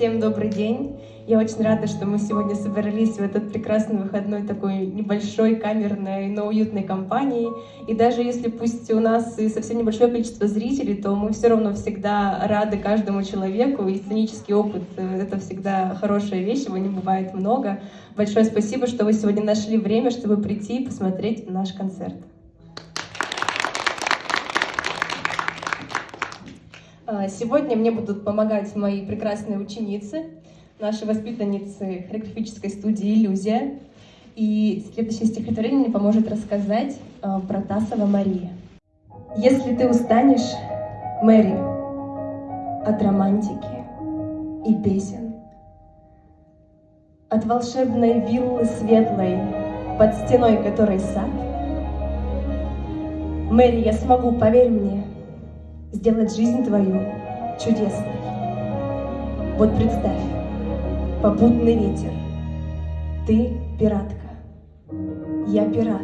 Всем добрый день. Я очень рада, что мы сегодня собрались в этот прекрасный выходной такой небольшой, камерной, но уютной компании. И даже если пусть у нас и совсем небольшое количество зрителей, то мы все равно всегда рады каждому человеку. И сценический опыт — это всегда хорошая вещь, его не бывает много. Большое спасибо, что вы сегодня нашли время, чтобы прийти и посмотреть наш концерт. Сегодня мне будут помогать мои прекрасные ученицы, наши воспитанницы хореографической студии «Иллюзия». И следующее стихотворение мне поможет рассказать а, про Тасова Мария. Если ты устанешь, Мэри, от романтики и песен, от волшебной виллы светлой, под стеной которой сад, Мэри, я смогу, поверь мне, сделать жизнь твою чудесной. Вот представь, попутный ветер, ты пиратка, я пират.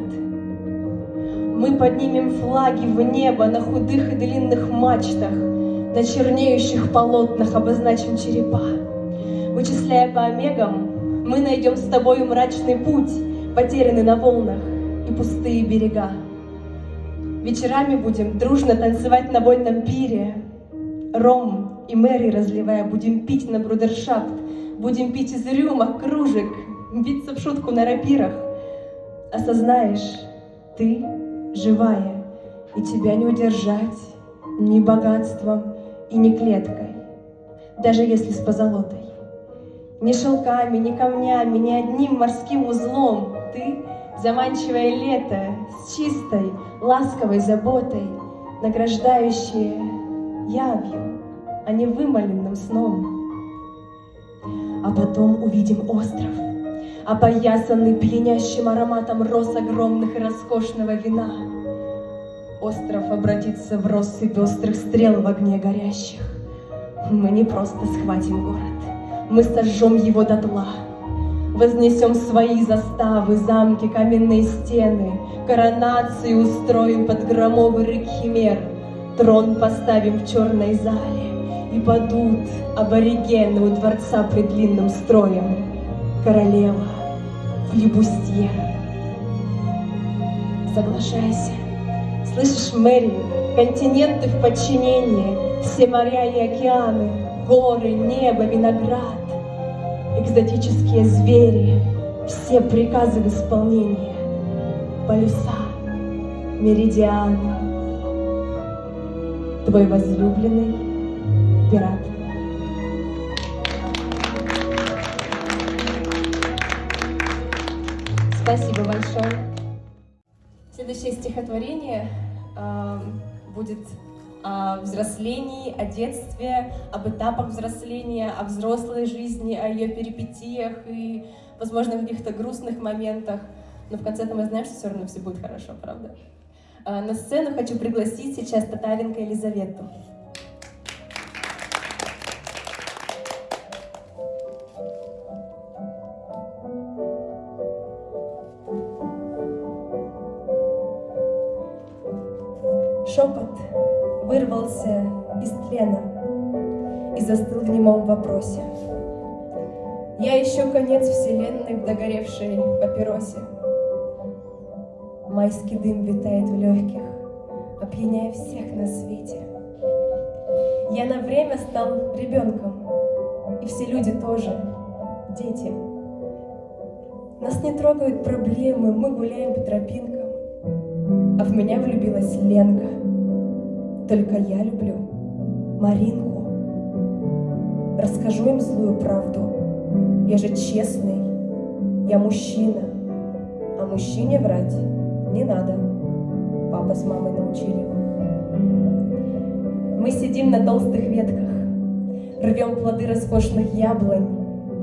Мы поднимем флаги в небо на худых и длинных мачтах, на чернеющих полотнах обозначим черепа. Вычисляя по омегам, мы найдем с тобою мрачный путь, потерянный на волнах и пустые берега. Вечерами будем дружно танцевать на вольном пире. Ром и Мэри разливая, будем пить на брудершафт, Будем пить из рюмок, кружек, биться в шутку на рапирах. Осознаешь, ты живая, и тебя не удержать ни богатством и ни клеткой, даже если с позолотой. Ни шелками, ни камнями, ни одним морским узлом ты — заманчивое лето чистой, ласковой заботой, награждающее явью, а не вымоленным сном. А потом увидим остров, опоясанный пьянящим ароматом роз огромных и роскошного вина. Остров обратится в россыпь острых стрел в огне горящих. Мы не просто схватим город, мы сожжем его дотла. Вознесем свои заставы, замки, каменные стены, Коронации устроим под громовый рык химер, Трон поставим в черной зале, И падут аборигены у дворца пред длинным строем. Королева, флебустьер. Соглашайся. Слышишь, Мэри, континенты в подчинении, Все моря и океаны, горы, небо, виноград экзотические звери, все приказы в исполнении, полюса, меридианы. Твой возлюбленный пират. Спасибо большое. Следующее стихотворение э, будет о взрослении, о детстве, об этапах взросления, о взрослой жизни, о ее перипетиях и, возможно, каких-то грустных моментах. Но в конце-то мы знаем, что все равно все будет хорошо, правда? А, на сцену хочу пригласить сейчас Татаренко Елизавету. Вопросе. Я ищу конец вселенной в догоревшей папиросе. Майский дым витает в легких, опьяняя всех на свете. Я на время стал ребенком, и все люди тоже дети. Нас не трогают проблемы, мы гуляем по тропинкам, а в меня влюбилась Ленка — только я люблю Маринку. Расскажу им злую правду. Я же честный, я мужчина. А мужчине врать не надо. Папа с мамой научили. Мы сидим на толстых ветках, рвем плоды роскошных яблонь,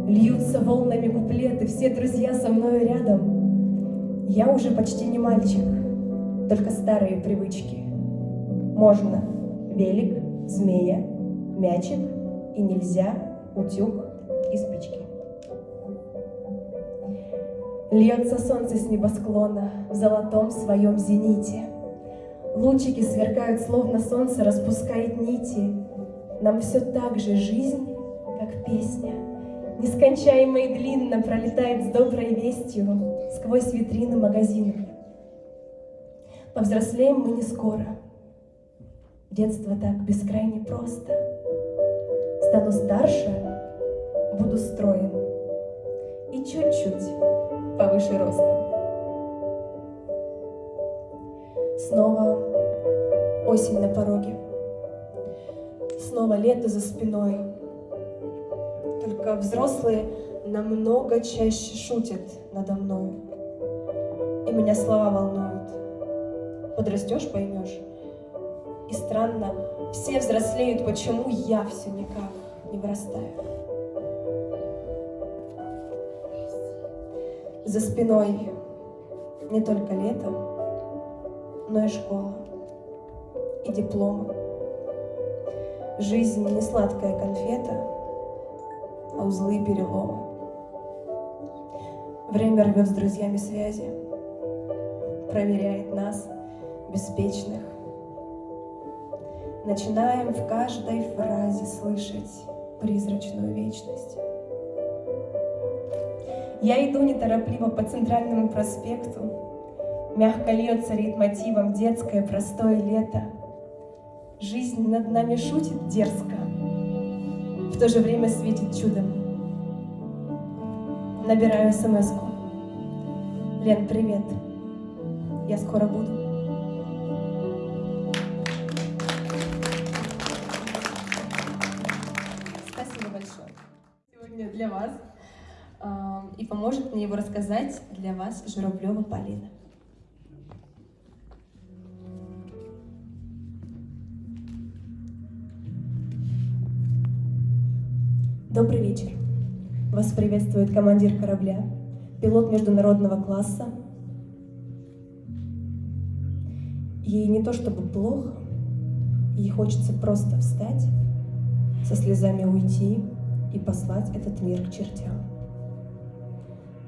льются волнами куплеты, все друзья со мной рядом. Я уже почти не мальчик, только старые привычки. Можно велик, змея, мячик и нельзя утюг и спички. Льется солнце с небосклона в золотом своем зените. Лучики сверкают, словно солнце распускает нити. Нам все так же жизнь, как песня, Нескончаемо и длинно пролетает с доброй вестью Сквозь витрины магазинов. Повзрослеем мы не скоро. Детство так бескрайне просто. Стану старше, буду строен И чуть-чуть повыше роста. Снова осень на пороге. Снова лето за спиной. Только взрослые намного чаще шутят надо мной. И меня слова волнуют. Подрастешь, поймешь. И странно, все взрослеют, почему я все никак не вырастаю. За спиной не только лето, но и школа, и дипломы. Жизнь не сладкая конфета, а узлы и переломы. Время рвет с друзьями связи, проверяет нас, беспечных. Начинаем в каждой фразе слышать призрачную вечность. Я иду неторопливо по центральному проспекту, Мягко льется ритмотивом детское простое лето. Жизнь над нами шутит дерзко, В то же время светит чудом. Набираю смс -ку. Лен, привет, я скоро буду. И поможет мне его рассказать для вас Журавлева Полина. Добрый вечер. Вас приветствует командир корабля, пилот международного класса. Ей не то чтобы плохо, ей хочется просто встать, со слезами уйти и послать этот мир к чертям.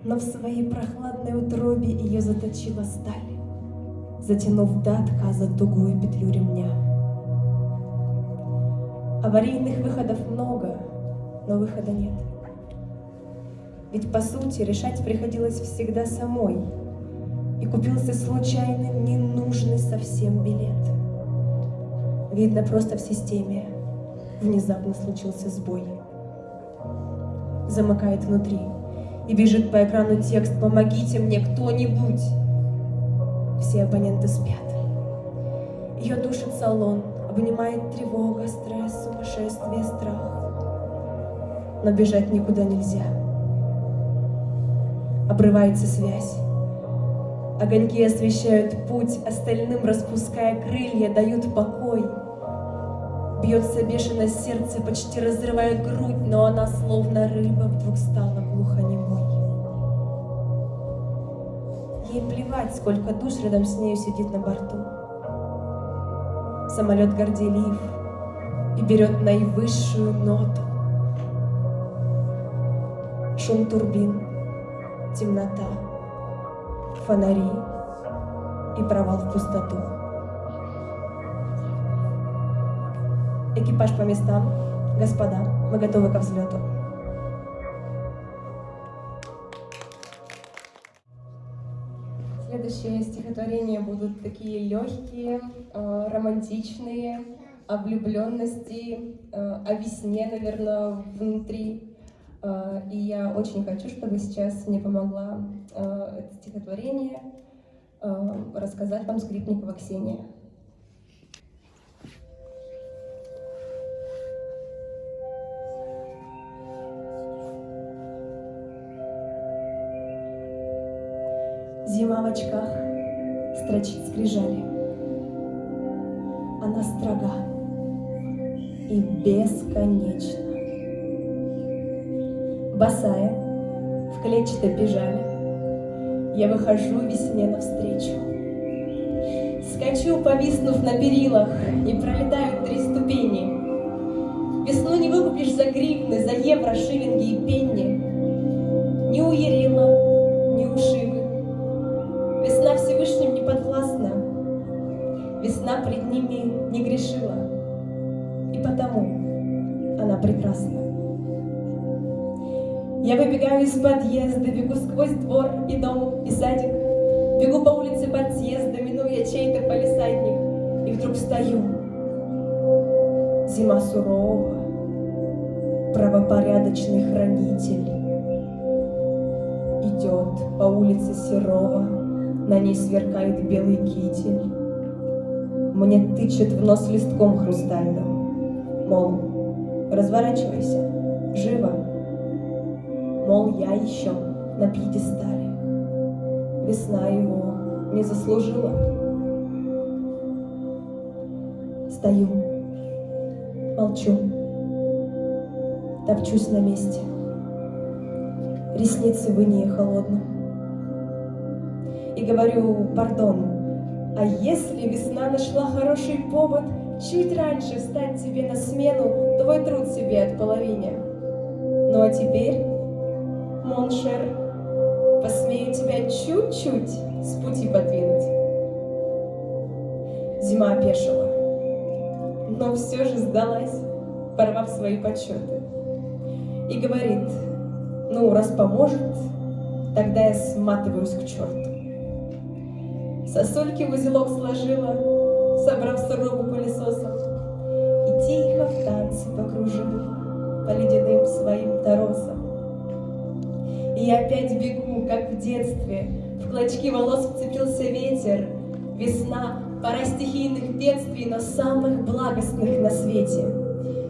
Но в своей прохладной утробе ее заточила сталь, затянув до отказа тугую петлю ремня. Аварийных выходов много — но выхода нет. Ведь, по сути, решать приходилось всегда самой, и купился случайный, ненужный совсем билет. Видно, просто в системе внезапно случился сбой. Замыкает внутри и бежит по экрану текст «Помогите мне кто-нибудь!» Все абоненты спят. Ее душит салон, обнимает тревога, стресс, сумасшествие, страх но бежать никуда нельзя. Обрывается связь. Огоньки освещают путь, остальным распуская крылья, дают покой. Бьется бешено сердце, почти разрывает грудь, но она, словно рыба, вдруг стала глухонемой. Ей плевать, сколько душ рядом с нею сидит на борту. Самолет горделив и берет наивысшую ноту шум турбин, темнота, фонари и провал в пустоту. Экипаж по местам. Господа, мы готовы ко взлету. Следующие стихотворения будут такие легкие, э, романтичные, о влюбленности, э, о весне, наверное, внутри. Э, и я очень хочу, чтобы сейчас мне помогла э, это стихотворение э, рассказать вам Скрипникова Ксения. Босая, в клетчатой пижаме. Я выхожу весне навстречу. Скачу, повиснув на перилах, и пролетают три ступени. Весну не выкупишь за гривны, за евро, шиллинги и пенни. Я выбегаю из подъезда, бегу сквозь двор и дом, и садик, Бегу по улице подъезда, минуя чей-то полисадник, И вдруг стою. Зима сурова, правопорядочный хранитель. Идет по улице Серова, на ней сверкает белый китель. Мне тычет в нос листком хрустальным, Мол, разворачивайся, живо. Мол, я еще на пьедестале. Весна его не заслужила. Стою, молчу, топчусь на месте. Ресницы в инее холодно. И говорю, пардон, а если весна нашла хороший повод Чуть раньше встать тебе на смену, Твой труд себе от половине. Ну а теперь, Mon cher, Посмею тебя чуть-чуть с пути подвинуть. Зима опешила, но все же сдалась, порвав свои подсчеты. И говорит, ну, раз поможет, тогда я сматываюсь к черту. Сосульки в узелок сложила, собрав сурову пылесосом, и тихо в танце покружила по ледяным своим торосам. И опять бегу, как в детстве, в клочки волос вцепился ветер, весна, пора стихийных бедствий, но самых благостных на свете.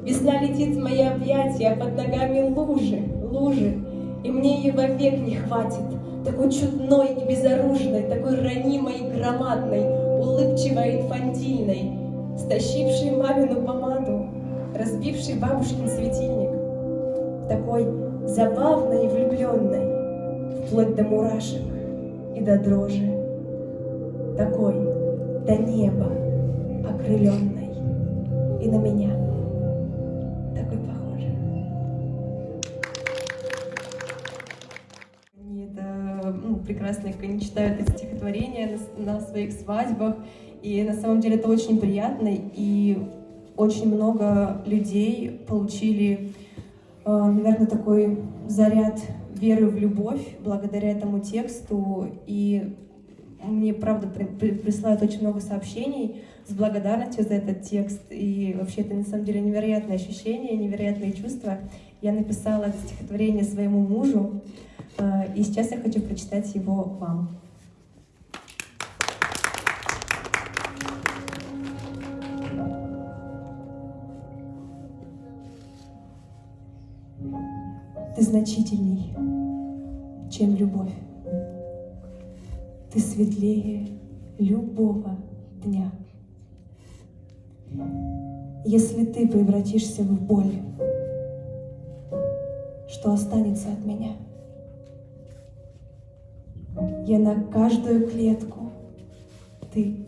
Весна летит в мои объятия, под ногами лужи, лужи, и мне ее вовек не хватит, такой чудной и безоружной, такой ранимой и громадной, улыбчивой и инфантильной, стащившей мамину помаду, разбившей бабушкин светильник, такой забавной и влюбленной, вплоть до мурашек и до дрожи, такой до неба окрыленной и на меня такой похожей. Это ну, прекрасно, как они читают эти стихотворения на, своих свадьбах, и на самом деле это очень приятно, и очень много людей получили наверное, такой заряд веры в любовь благодаря этому тексту. И мне, правда, присылают очень много сообщений с благодарностью за этот текст. И вообще это, на самом деле, невероятное ощущение, невероятные чувства. Я написала это стихотворение своему мужу, э, и сейчас я хочу прочитать его вам. Ты значительней, чем любовь. Ты светлее любого дня. Если ты превратишься в боль, что останется от меня? Я на каждую клетку, ты.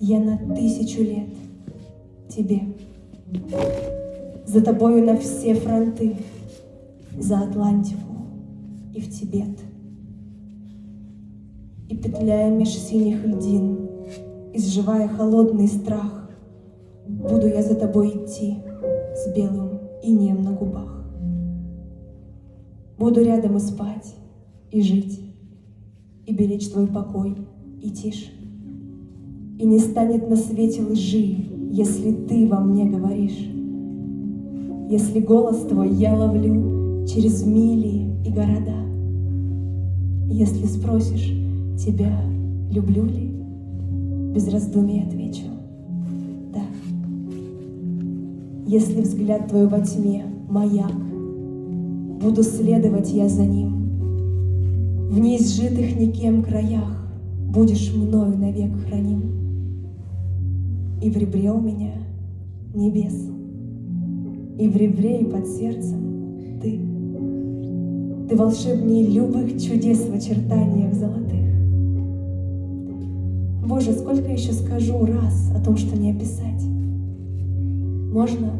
Я на тысячу лет тебе. За тобою на все фронты за Атлантику и в Тибет. И петляя меж синих льдин, изживая холодный страх, буду я за тобой идти с белым инеем на губах. Буду рядом и спать, и жить, и беречь твой покой и тишь. И не станет на свете лжи, если ты во мне говоришь. Если голос твой я ловлю, через мили и города. Если спросишь тебя, люблю ли, без раздумий отвечу «да». Если взгляд твой во тьме — маяк, буду следовать я за ним. В неизжитых никем краях будешь мною навек храним. И в ребре у меня небес, и в ребре и под сердцем ты — ты волшебнее любых чудес в очертаниях золотых. Боже, сколько еще скажу раз о том, что не описать. Можно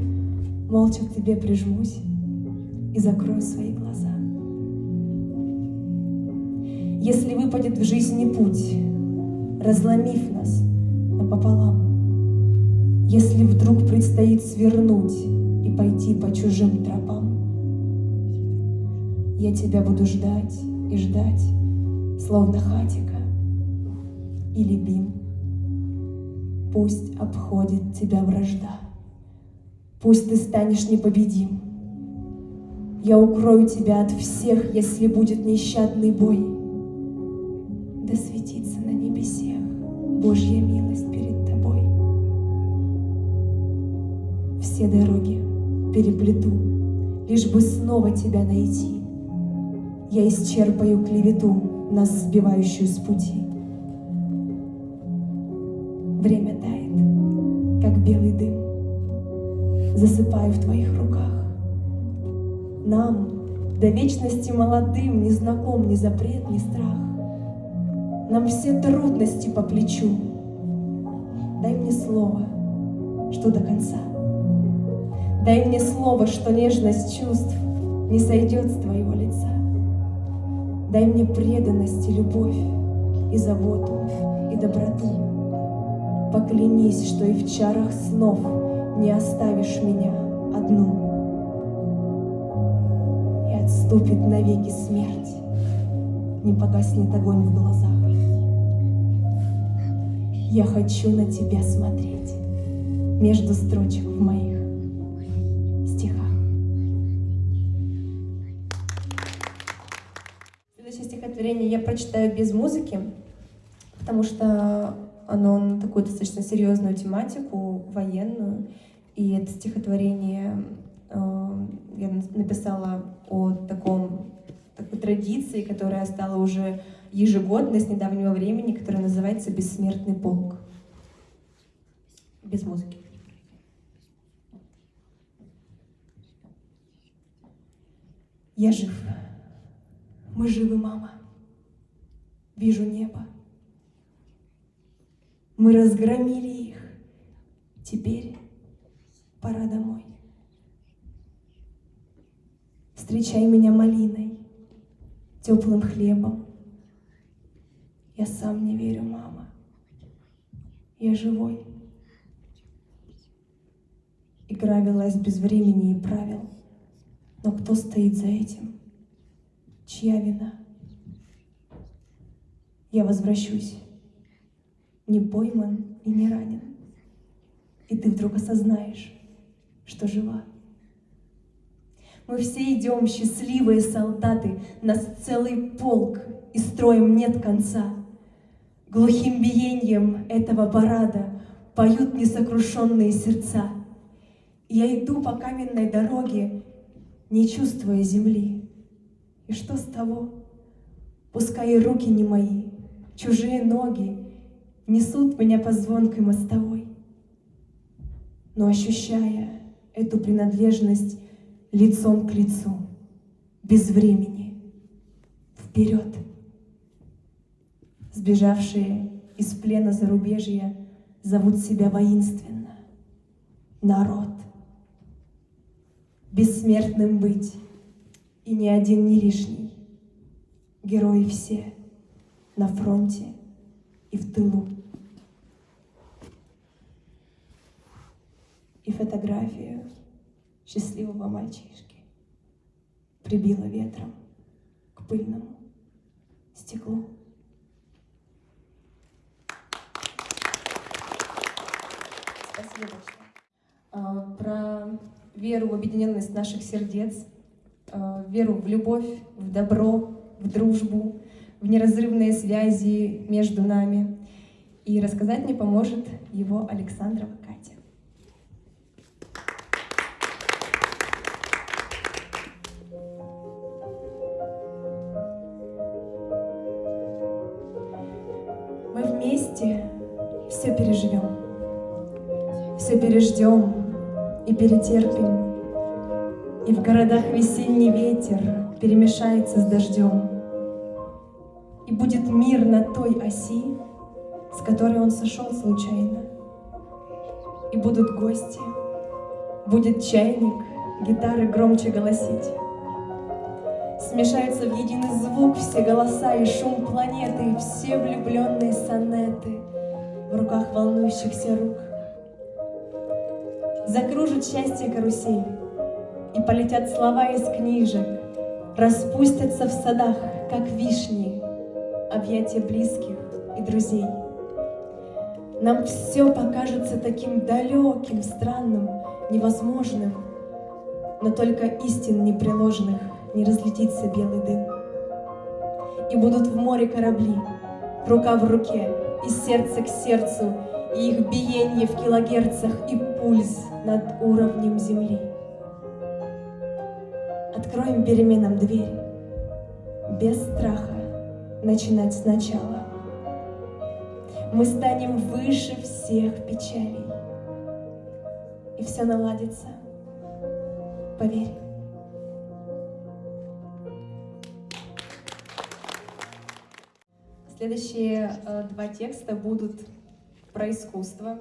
молча к Тебе прижмусь и закрою свои глаза. Если выпадет в жизни путь, разломив нас напополам, если вдруг предстоит свернуть и пойти по чужим тропам, Я тебя буду ждать и ждать, словно хатика или бим. Пусть обходит тебя вражда, пусть ты станешь непобедим. Я укрою тебя от всех, если будет нещадный бой. Да светится на небесех Божья милость перед тобой. Все дороги переплету, лишь бы снова тебя найти. Я исчерпаю клевету, нас сбивающую с пути. Время тает, как белый дым, засыпаю в твоих руках. Нам, до вечности молодым, не знаком ни запрет, ни страх. Нам все трудности по плечу. Дай мне слово, что до конца. Дай мне слово, что нежность чувств не сойдет с твоего. Дай мне преданность и любовь, и заботу, и доброту. Поклянись, что и в чарах снов не оставишь меня одну. И отступит навеки смерть, не погаснет огонь в глазах. Я хочу на тебя смотреть между строчек в моих я прочитаю без музыки, потому что оно на такую достаточно серьезную тематику, военную. И это стихотворение э, я написала о таком, такой традиции, которая стала уже ежегодной с недавнего времени, которая называется «Бессмертный полк». Без музыки. Я жив. Мы живы, мама. Вижу небо. Мы разгромили их. Теперь пора домой. Встречай меня малиной, теплым хлебом. Я сам не верю, мама. Я живой. Игра велась без времени и правил. Но кто стоит за этим? Чья вина? Я возвращусь, не пойман и не ранен. И ты вдруг осознаешь, что жива. Мы все идем, счастливые солдаты, Нас целый полк, и строем нет конца. Глухим биением этого парада Поют несокрушенные сердца. Я иду по каменной дороге, не чувствуя земли. И что с того? Пускай и руки не мои, чужие ноги несут меня по звонкой мостовой. Но ощущая эту принадлежность лицом к лицу, без времени, вперед. Сбежавшие из плена зарубежья зовут себя воинственно. Народ — бессмертным быть, и ни один не лишний. Герои все на фронте и в тылу. И фотографию счастливого мальчишки прибило ветром к пыльному стеклу. Спасибо. А, про веру в объединенность наших сердец, э, веру в любовь, в добро, в дружбу, в неразрывные связи между нами. И рассказать мне поможет его Александрова Катя. Мы вместе все переживем, все переждем, и перетерпим. И в городах весенний ветер перемешается с дождем. И будет мир на той оси, с которой он сошел случайно. И будут гости, будет чайник, гитары громче голосить. Смешаются в единый звук все голоса и шум планеты, все влюбленные сонеты в руках волнующихся рук — закружит счастье карусель, И полетят слова из книжек, Распустятся в садах, как вишни, Объятия близких и друзей. Нам все покажется таким далеким, странным, невозможным, Но только истин непреложных не разлетится белый дым. И будут в море корабли, рука в руке, и сердце к сердцу, и их биение в килогерцах, и пульс над уровнем земли. Откроем переменам дверь, без страха начинать сначала. Мы станем выше всех печалей, и все наладится, поверь. Следующие э, два текста будут про искусство,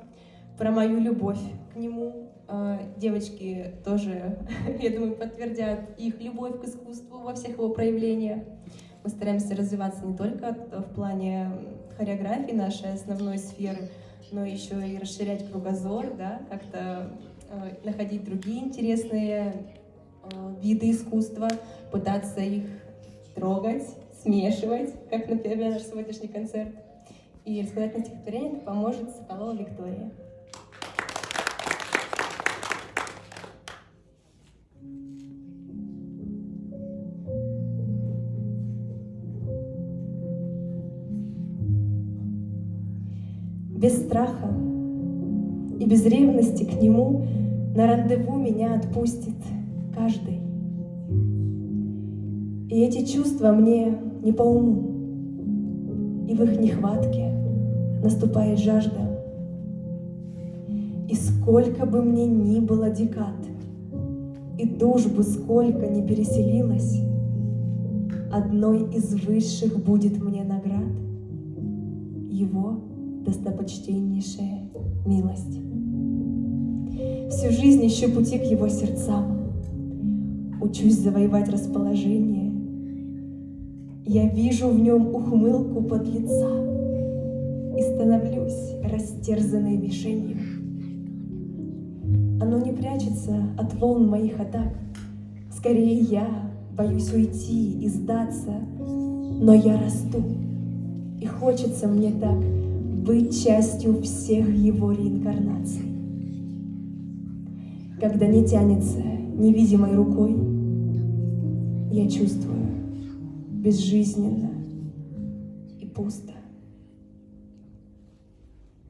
про мою любовь к нему. Э, девочки тоже, я думаю, подтвердят их любовь к искусству во всех его проявлениях. Мы стараемся развиваться не только в плане хореографии нашей основной сферы, но еще и расширять кругозор, да, как-то э, находить другие интересные э, виды искусства, пытаться их трогать, смешивать, как, например, наш сегодняшний концерт. И рассказать на стихотворение поможет Соколова Виктория. Без страха и без ревности к нему на рандеву меня отпустит каждый. И эти чувства мне не по уму, и в их нехватке наступает жажда. И сколько бы мне ни было декад, и душ бы сколько ни переселилась, одной из высших будет мне наград его достопочтеннейшая милость. Всю жизнь ищу пути к его сердцам, учусь завоевать расположение, я вижу в нем ухмылку под лица И становлюсь растерзанной мишенью. Оно не прячется от волн моих атак. Скорее я боюсь уйти и сдаться, Но я расту, и хочется мне так Быть частью всех его реинкарнаций. Когда не тянется невидимой рукой, Я чувствую, безжизненно и пусто.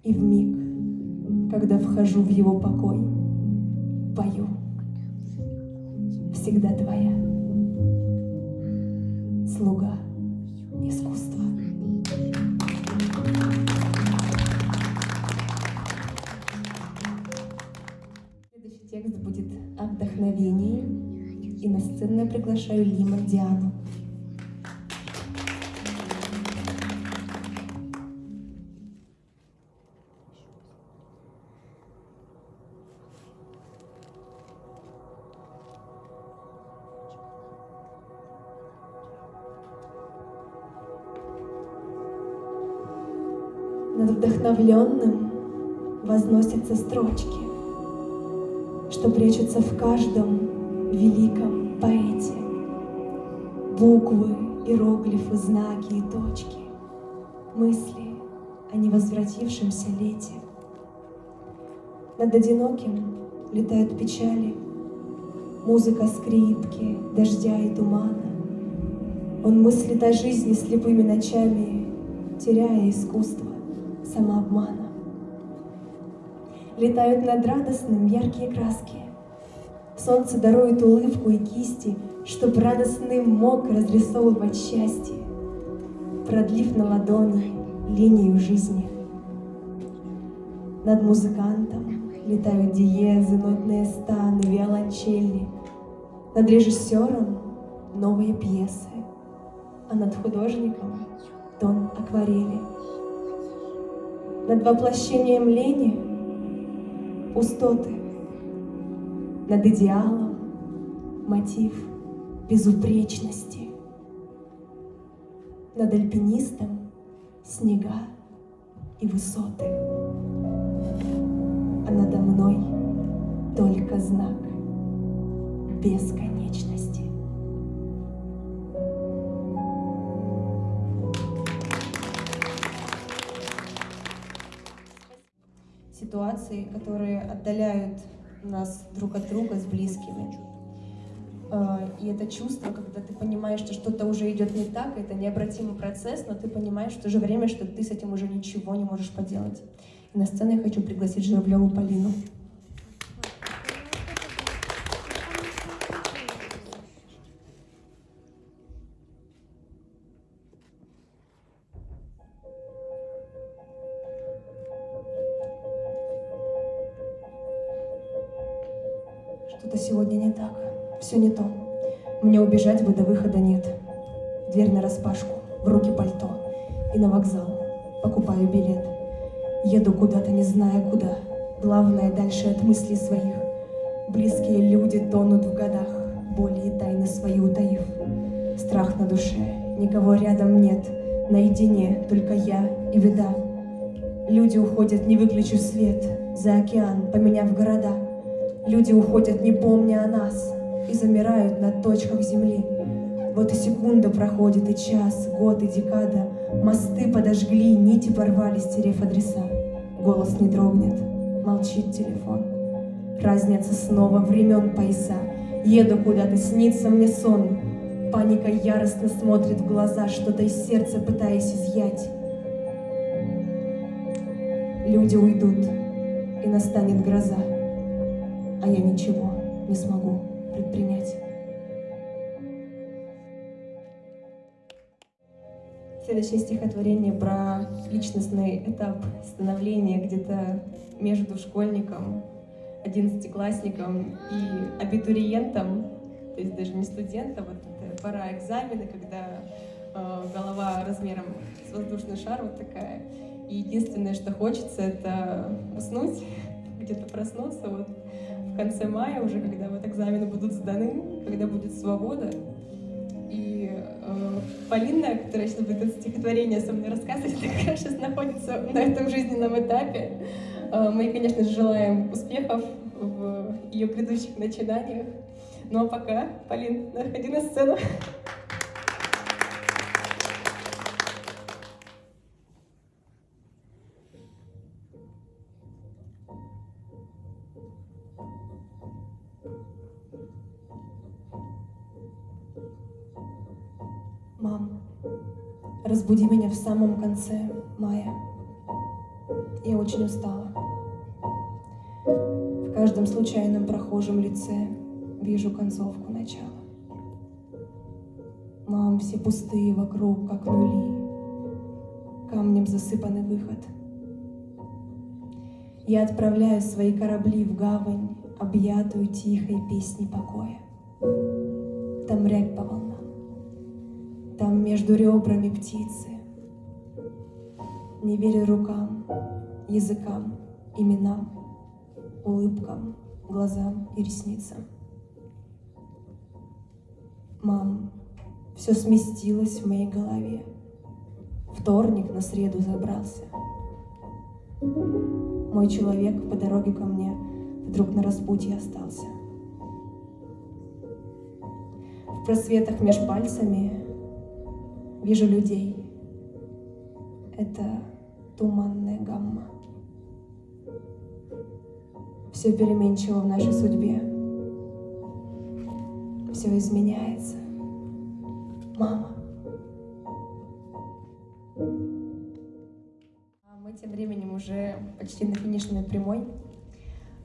И в миг, когда вхожу в его покой, пою всегда твоя, слуга искусства. Сцену я приглашаю Лима Диану. Над вдохновленным возносятся строчки, что прячутся в каждом великом поэте. Буквы, иероглифы, знаки и точки, мысли о невозвратившемся лете. Над одиноким летают печали, музыка скрипки, дождя и тумана. Он мыслит о жизни слепыми ночами, теряя искусство самообмана. Летают над радостным яркие краски. Солнце дарует улыбку и кисти, Чтоб радостным мог разрисовывать счастье, Продлив на ладони линию жизни. Над музыкантом летают диезы, нотные станы, виолончели. Над режиссером новые пьесы, а над художником тон акварели — над воплощением лени пустоты, над идеалом мотив безупречности. Над альпинистом снега и высоты, а надо мной только знак бесконечности. Ситуации, которые отдаляют нас друг от друга с близкими. А, и это чувство, когда ты понимаешь, что что-то уже идет не так, это необратимый процесс, но ты понимаешь в то же время, что ты с этим уже ничего не можешь поделать. И на сцену я хочу пригласить Журавлеву Полину. Не то. Мне убежать бы до выхода нет. Дверь на распашку, в руки пальто. И на вокзал. Покупаю билет. Еду куда-то, не зная куда. Главное, дальше от мыслей своих. Близкие люди тонут в годах, боли и тайны свои утаив. Страх на душе, никого рядом нет, наедине только я и беда. Люди уходят, не выключив свет, за океан, поменяв города. Люди уходят, не помня о нас, и замирают на точках земли. Вот и секунда проходит, и час, год и декада. Мосты подожгли, нити порвали, стерев адреса. Голос не дрогнет, молчит телефон. Разница снова времен пояса. Еду куда-то, снится мне сон. Паника яростно смотрит в глаза, что-то из сердца пытаясь изъять. Люди уйдут, и настанет гроза, а я ничего не смогу предпринять. Следующее стихотворение про личностный этап становления где-то между школьником, одиннадцатиклассником и абитуриентом, то есть даже не студентом, вот это пора экзамена, когда э, голова размером с воздушный шар вот такая, и единственное, что хочется, это уснуть, где-то проснуться вот в конце мая уже, когда вот экзамены будут сданы, когда будет свобода, Э, Полина, которая сейчас будет это стихотворение со мной рассказывать, такая сейчас находится на этом жизненном этапе. Э, мы, конечно же, желаем успехов в ее грядущих начинаниях. Ну а пока, Полин, находи на сцену. В самом конце мая. Я очень устала. В каждом случайном прохожем лице вижу концовку начала. Мам, все пустые вокруг, как нули. Камнем засыпанный выход. Я отправляю свои корабли в гавань, объятую тихой песней покоя. Там рябь по волнам там между ребрами птицы. Не верю рукам, языкам, именам, улыбкам, глазам и ресницам. Мам, все сместилось в моей голове. Вторник на среду забрался. Мой человек по дороге ко мне вдруг на распутье остался. В просветах меж пальцами Вижу людей. Это туманная гамма. Все переменчиво в нашей судьбе. Все изменяется. Мама. А мы тем временем уже почти на финишной прямой.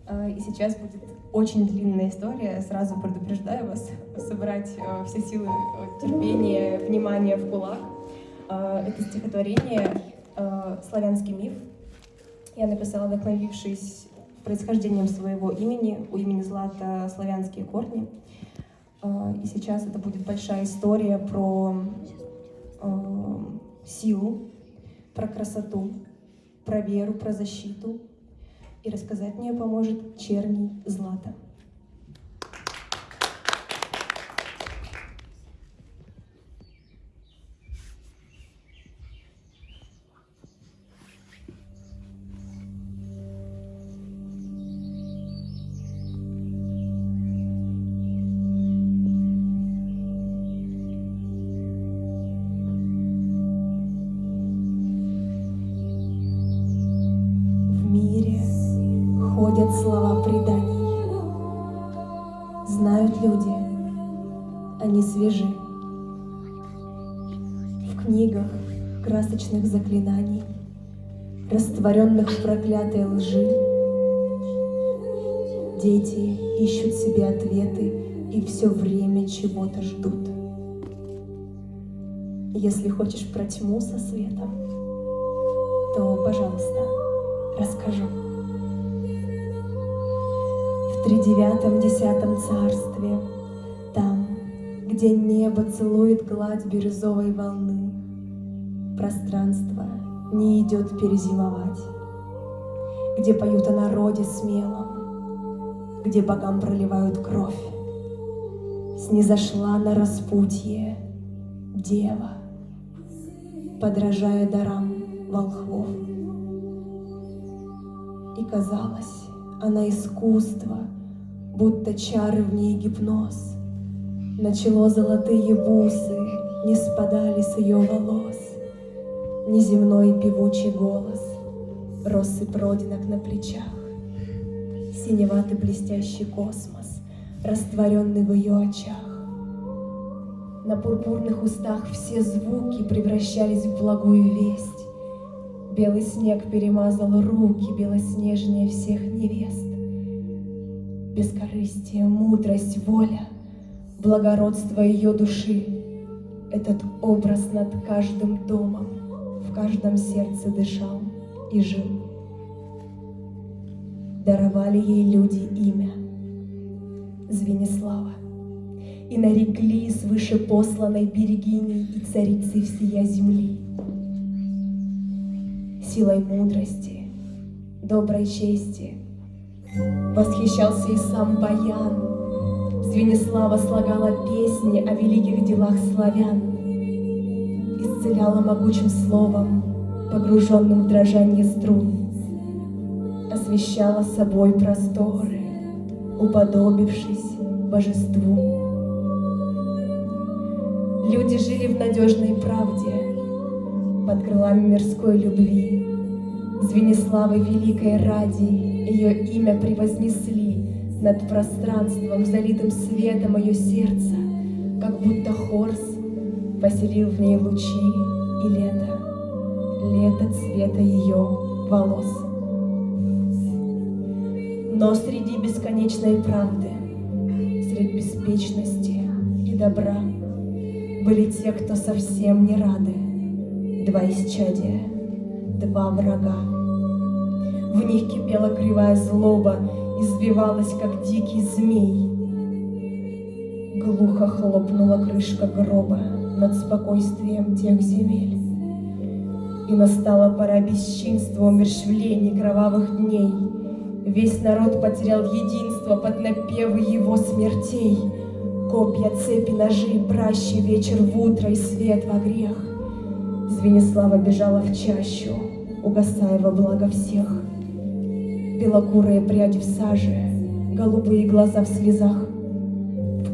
А, и сейчас будет очень длинная история, сразу предупреждаю вас, собрать э, все силы э, терпения, внимания в кулак. Это стихотворение э, «Славянский миф». Я написала, вдохновившись происхождением своего имени, у имени Злата славянские корни. А, и сейчас это будет большая история про силу, про красоту, про веру, про защиту, и рассказать мне поможет черний Злата. Растворенных в проклятой лжи, дети ищут себе ответы и все время чего-то ждут. Если хочешь про тьму со светом, то, пожалуйста, расскажу. В тридевятом десятом царстве, там, где небо целует гладь бирюзовой волны, пространство идет перезимовать, где поют о народе смелом, где богам проливают кровь, снизошла на распутье дева — подражая дарам волхвов. И казалось, она искусство, будто чары в ней гипноз. Начало золотые бусы не спадали с ее волос. Неземной певучий голос, россыпь родинок на плечах, Синеватый блестящий космос, растворенный в ее очах. На пурпурных устах все звуки превращались в благую весть. Белый снег перемазал руки белоснежнее всех невест. Бескорыстие, мудрость, воля, благородство ее души — Этот образ над каждым домом каждом сердце дышал и жил. Даровали ей люди имя — Звенислава и нарекли свыше посланной берегиней и царицей всея земли. Силой мудрости, доброй чести восхищался и сам Баян. Звенислава слагала песни о великих делах славян, исцеляла могучим словом, погруженным в дрожание струн, освещала собой просторы, уподобившись божеству. Люди жили в надежной правде, под крылами мирской любви. Звениславы великой ради ее имя превознесли над пространством, залитым светом ее сердца, как будто Хорс поселил в ней лучи и лето, лето цвета ее волос. Но среди бесконечной правды, среди беспечности и добра, были те, кто совсем не рады. Два исчадия, два врага. В них кипела кривая злоба, Избивалась, как дикий змей. Глухо хлопнула крышка гроба Над спокойствием тех земель. И настала пора бесчинства, умершвлений, кровавых дней. Весь народ потерял единство под напевы его смертей — Копья, цепи, ножи, пращи, вечер в утро и свет во грех. Звенислава бежала в чащу, угасая во благо всех. Белокурые пряди в саже, голубые глаза в слезах.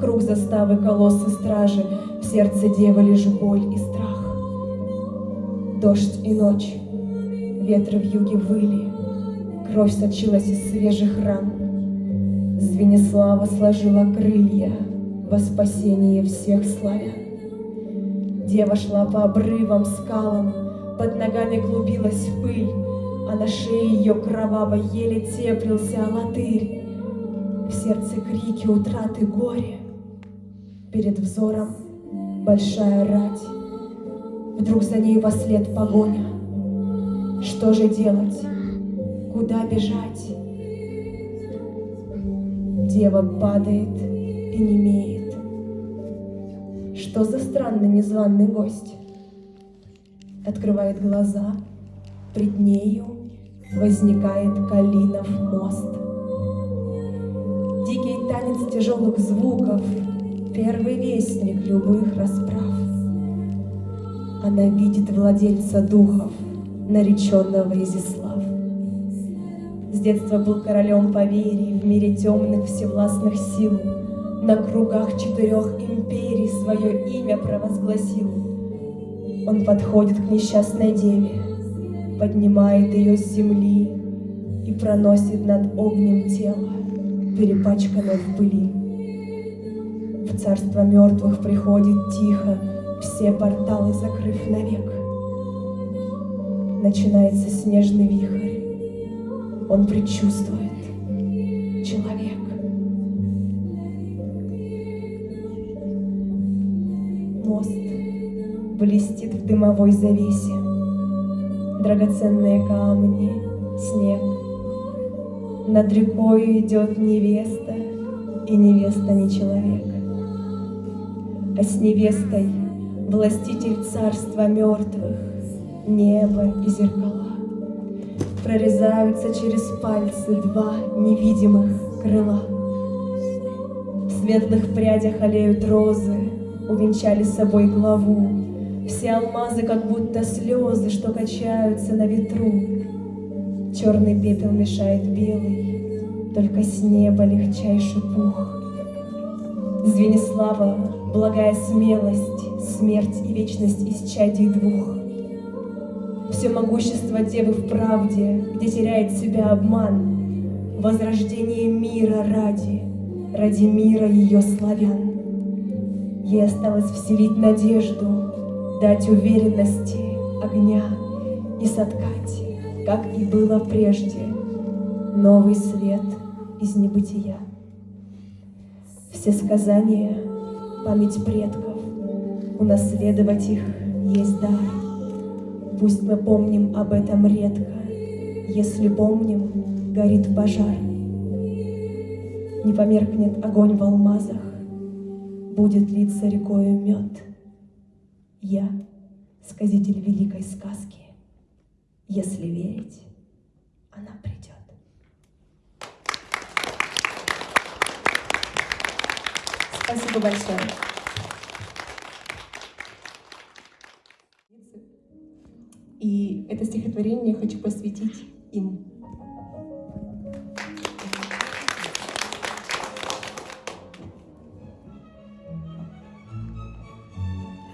Круг заставы колоссы стражи, в сердце девы лишь боль и страх. Дождь и ночь, ветры в юге выли, Кровь сочилась из свежих ран. Звенислава сложила крылья, во спасение всех славян. Дева шла по обрывам, скалам, под ногами клубилась пыль, а на шее ее кроваво еле теплился латырь. В сердце крики утраты горе, перед взором большая рать. Вдруг за ней во след погоня. Что же делать? Куда бежать? Дева падает и немеет. Что за странный незваный гость? Открывает глаза, пред нею возникает Калинов мост. Дикий танец тяжелых звуков, первый вестник любых расправ. Она видит владельца духов, нареченного Изислав. С детства был королем поверий в мире темных всевластных сил — на кругах четырех империй свое имя провозгласил. Он подходит к несчастной деве, поднимает ее с земли и проносит над огнем тело, перепачканное в пыли. В царство мертвых приходит тихо, Все порталы закрыв навек. Начинается снежный вихрь, Он предчувствует человек. Мост блестит в дымовой завесе, Драгоценные камни, снег. Над рекой идет невеста, И невеста не человек. А с невестой властитель царства мертвых, Небо и зеркала. Прорезаются через пальцы два невидимых крыла. В светлых прядях олеют розы, Увенчали собой главу. Все алмазы, как будто слезы, Что качаются на ветру. Черный пепел мешает белый, Только с неба легчайший пух. Звенислава, благая смелость, Смерть и вечность из чадей двух. Все могущество девы в правде, Где теряет себя обман, Возрождение мира ради, Ради мира ее славян. Ей осталось вселить надежду, Дать уверенности огня И соткать, как и было прежде, Новый свет из небытия. Все сказания, память предков, Унаследовать их есть дар. Пусть мы помним об этом редко, Если помним, горит пожар. Не померкнет огонь в алмазах, Будет литься рекою мед. Я — сказитель великой сказки. Если верить, она придет. Спасибо большое. И это стихотворение я хочу посвятить им.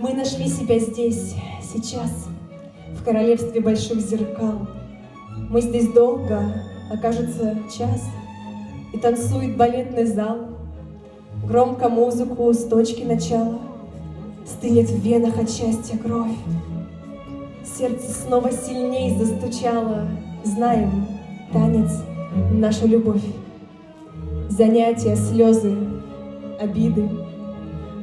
Мы нашли себя здесь, сейчас, в королевстве больших зеркал. Мы здесь долго, окажется час, и танцует балетный зал. Громко музыку с точки начала Стынет в венах от счастья кровь. Сердце снова сильней застучало. Знаем, танец — наша любовь. Занятия, слезы, обиды.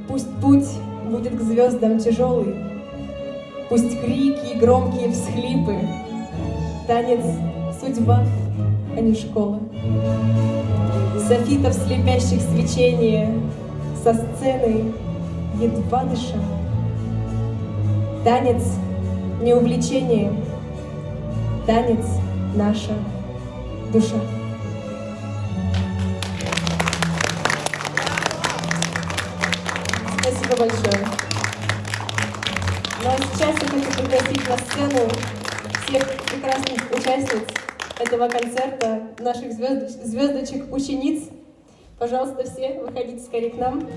Пусть путь будет к звездам тяжелый, Пусть крики и громкие всхлипы, Танец — судьба, а не школа. Софитов слепящих свечения Со сцены едва дыша. Танец — не увлечение, Танец — наша душа. Спасибо большое. Ну а сейчас я хочу пригласить на сцену всех прекрасных участниц этого концерта, наших звезд... звездочек, учениц. Пожалуйста, все, выходите скорее к нам.